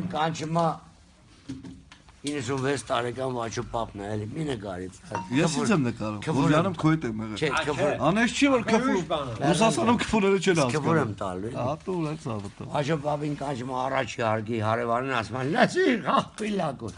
պապին կանչումա 96 տարեկան Վաչո պապն է, էլի մի նկարի։ Ես ինձ եմ նկարում։ Քվուրը- Որ յանում քոյտ եմ եղել։ Չէ, քվուր։ Անես չի որ քֆու։ Ուրիշ բան է։ Ռուսաստանում քֆուները չեն Քվուր եմ հասկանում։ տալու։ Հա դու ունես ավտո։ Վաչո պապին կանչումա առաջի հարգի հարևանին ասում են, լացի, հա, պիլակու։